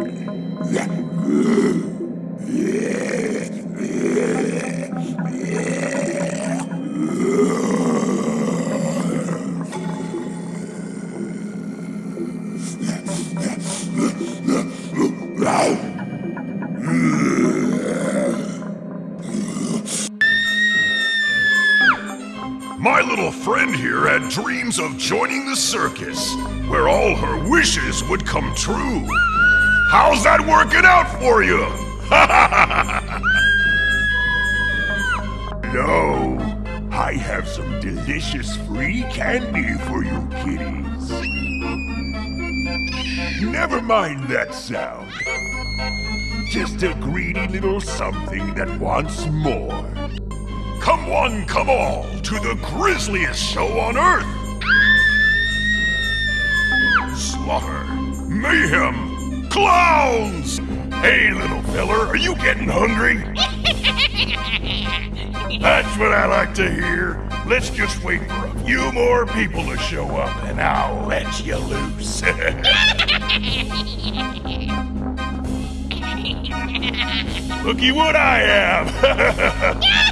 My little friend here had dreams of joining the circus, where all her wishes would come true. How's that working out for you? No, I have some delicious free candy for you kitties. Never mind that sound. Just a greedy little something that wants more. Come one, come all, to the grisliest show on Earth! Slaughter, mayhem, clowns! Hey, little feller, are you getting hungry? That's what I like to hear. Let's just wait for a few more people to show up, and I'll let you loose. Looky what I have!